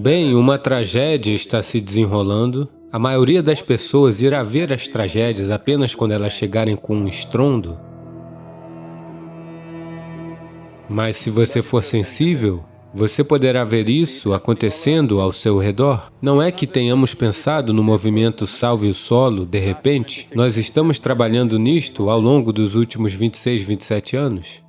Bem, uma tragédia está se desenrolando. A maioria das pessoas irá ver as tragédias apenas quando elas chegarem com um estrondo. Mas se você for sensível, você poderá ver isso acontecendo ao seu redor. Não é que tenhamos pensado no movimento Salve o Solo, de repente. Nós estamos trabalhando nisto ao longo dos últimos 26, 27 anos.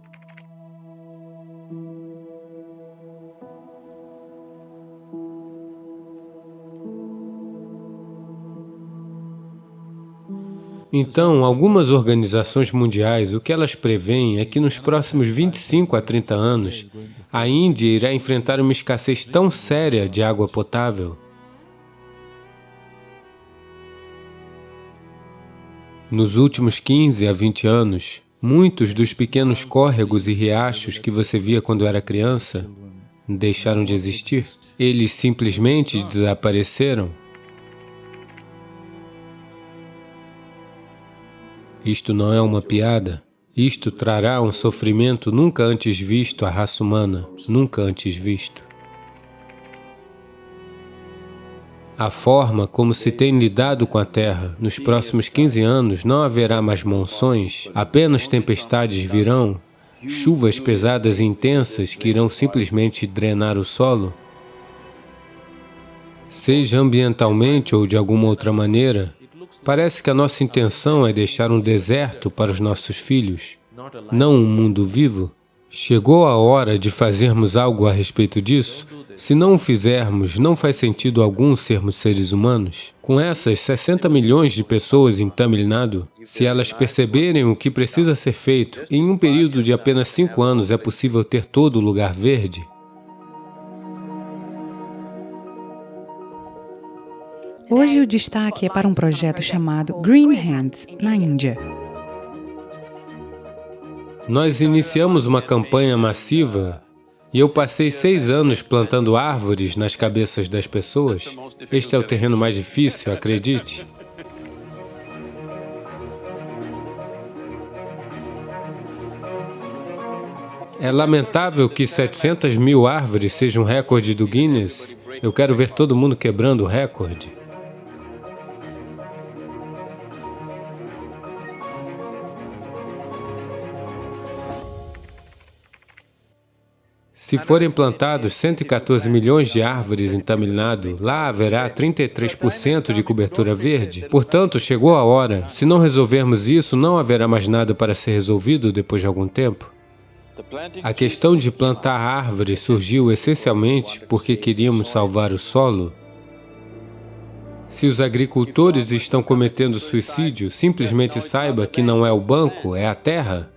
Então, algumas organizações mundiais, o que elas preveem é que nos próximos 25 a 30 anos, a Índia irá enfrentar uma escassez tão séria de água potável. Nos últimos 15 a 20 anos, muitos dos pequenos córregos e riachos que você via quando era criança deixaram de existir. Eles simplesmente desapareceram. Isto não é uma piada. Isto trará um sofrimento nunca antes visto à raça humana, nunca antes visto. A forma como se tem lidado com a Terra, nos próximos 15 anos não haverá mais monções, apenas tempestades virão, chuvas pesadas e intensas que irão simplesmente drenar o solo. Seja ambientalmente ou de alguma outra maneira, Parece que a nossa intenção é deixar um deserto para os nossos filhos, não um mundo vivo. Chegou a hora de fazermos algo a respeito disso? Se não o fizermos, não faz sentido algum sermos seres humanos. Com essas 60 milhões de pessoas em Tamil Nadu, se elas perceberem o que precisa ser feito, em um período de apenas cinco anos é possível ter todo o lugar verde, Hoje o destaque é para um projeto chamado Green Hands, na Índia. Nós iniciamos uma campanha massiva e eu passei seis anos plantando árvores nas cabeças das pessoas. Este é o terreno mais difícil, acredite. É lamentável que 700 mil árvores sejam um recorde do Guinness. Eu quero ver todo mundo quebrando o recorde. Se forem plantados 114 milhões de árvores em Tamil Nadu, lá haverá 33% de cobertura verde. Portanto, chegou a hora. Se não resolvermos isso, não haverá mais nada para ser resolvido depois de algum tempo. A questão de plantar árvores surgiu essencialmente porque queríamos salvar o solo. Se os agricultores estão cometendo suicídio, simplesmente saiba que não é o banco, é a terra.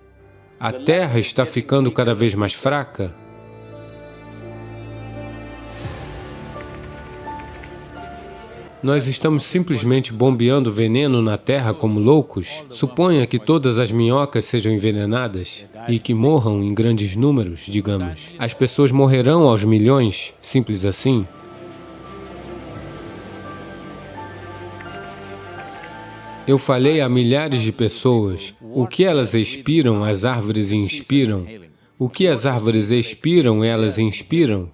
A terra está ficando cada vez mais fraca. Nós estamos simplesmente bombeando veneno na Terra como loucos? Suponha que todas as minhocas sejam envenenadas e que morram em grandes números, digamos. As pessoas morrerão aos milhões, simples assim? Eu falei a milhares de pessoas, o que elas expiram, as árvores inspiram. O que as árvores expiram, elas inspiram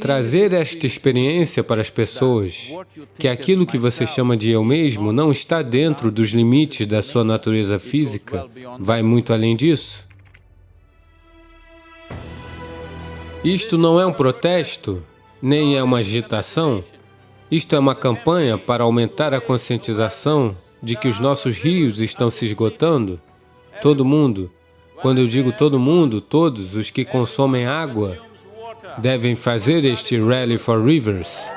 trazer esta experiência para as pessoas, que aquilo que você chama de eu mesmo não está dentro dos limites da sua natureza física, vai muito além disso. Isto não é um protesto, nem é uma agitação, isto é uma campanha para aumentar a conscientização de que os nossos rios estão se esgotando. Todo mundo, quando eu digo todo mundo, todos os que consomem água, devem fazer este Rally for Rivers.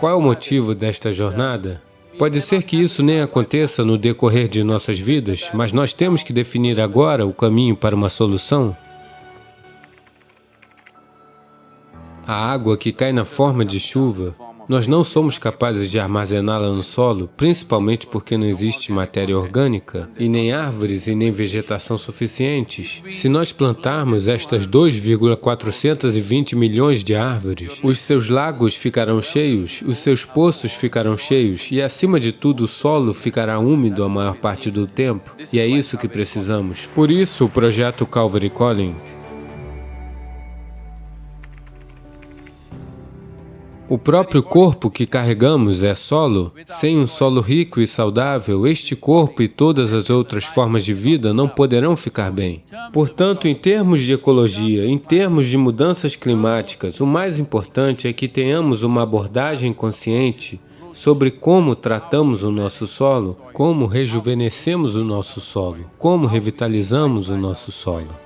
Qual é o motivo desta jornada? Pode ser que isso nem aconteça no decorrer de nossas vidas, mas nós temos que definir agora o caminho para uma solução. A água que cai na forma de chuva nós não somos capazes de armazená-la no solo, principalmente porque não existe matéria orgânica, e nem árvores e nem vegetação suficientes. Se nós plantarmos estas 2,420 milhões de árvores, os seus lagos ficarão cheios, os seus poços ficarão cheios, e acima de tudo o solo ficará úmido a maior parte do tempo. E é isso que precisamos. Por isso o projeto Calvary Calling O próprio corpo que carregamos é solo. Sem um solo rico e saudável, este corpo e todas as outras formas de vida não poderão ficar bem. Portanto, em termos de ecologia, em termos de mudanças climáticas, o mais importante é que tenhamos uma abordagem consciente sobre como tratamos o nosso solo, como rejuvenescemos o nosso solo, como revitalizamos o nosso solo.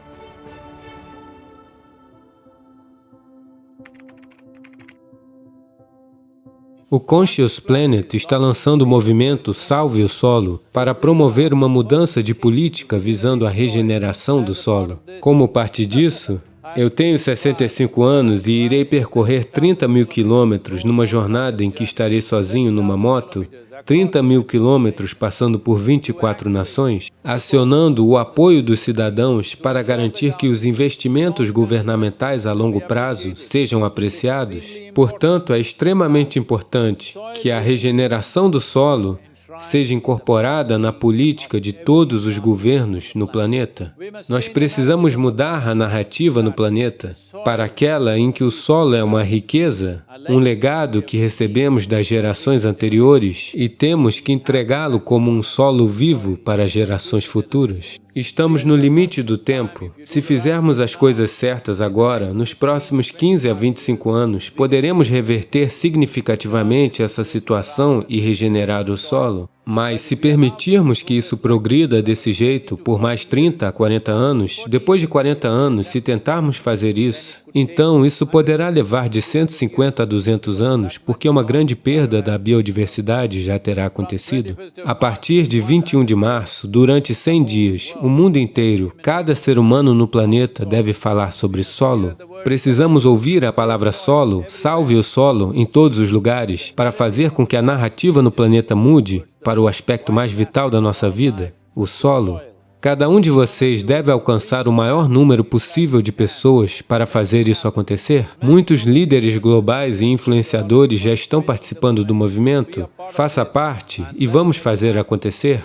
O Conscious Planet está lançando o movimento Salve o Solo para promover uma mudança de política visando a regeneração do solo. Como parte disso, eu tenho 65 anos e irei percorrer 30 mil quilômetros numa jornada em que estarei sozinho numa moto 30 mil quilômetros passando por 24 nações, acionando o apoio dos cidadãos para garantir que os investimentos governamentais a longo prazo sejam apreciados. Portanto, é extremamente importante que a regeneração do solo seja incorporada na política de todos os governos no planeta. Nós precisamos mudar a narrativa no planeta para aquela em que o solo é uma riqueza, um legado que recebemos das gerações anteriores e temos que entregá-lo como um solo vivo para gerações futuras. Estamos no limite do tempo. Se fizermos as coisas certas agora, nos próximos 15 a 25 anos, poderemos reverter significativamente essa situação e regenerar o solo. Mas se permitirmos que isso progrida desse jeito por mais 30 a 40 anos, depois de 40 anos, se tentarmos fazer isso, então isso poderá levar de 150 a 200 anos, porque uma grande perda da biodiversidade já terá acontecido. A partir de 21 de março, durante 100 dias, o mundo inteiro, cada ser humano no planeta deve falar sobre solo. Precisamos ouvir a palavra solo, salve o solo, em todos os lugares, para fazer com que a narrativa no planeta mude para o aspecto mais vital da nossa vida, o solo. Cada um de vocês deve alcançar o maior número possível de pessoas para fazer isso acontecer. Muitos líderes globais e influenciadores já estão participando do movimento. Faça parte e vamos fazer acontecer.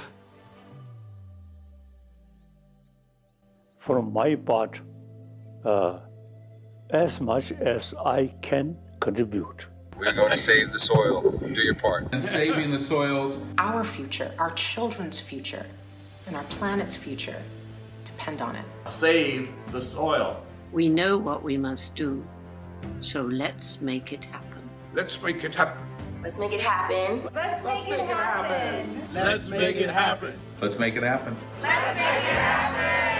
from my part uh, as much as I can contribute. We're going to save the soil. Do your part. And saving the soils. Our future, our children's future, and our planet's future depend on it. Save the soil. We know what we must do, so let's make it happen. Let's make it happen. Let's make it happen. Let's make, it, happen. Let's make it happen. Let's make it happen. Let's make it happen.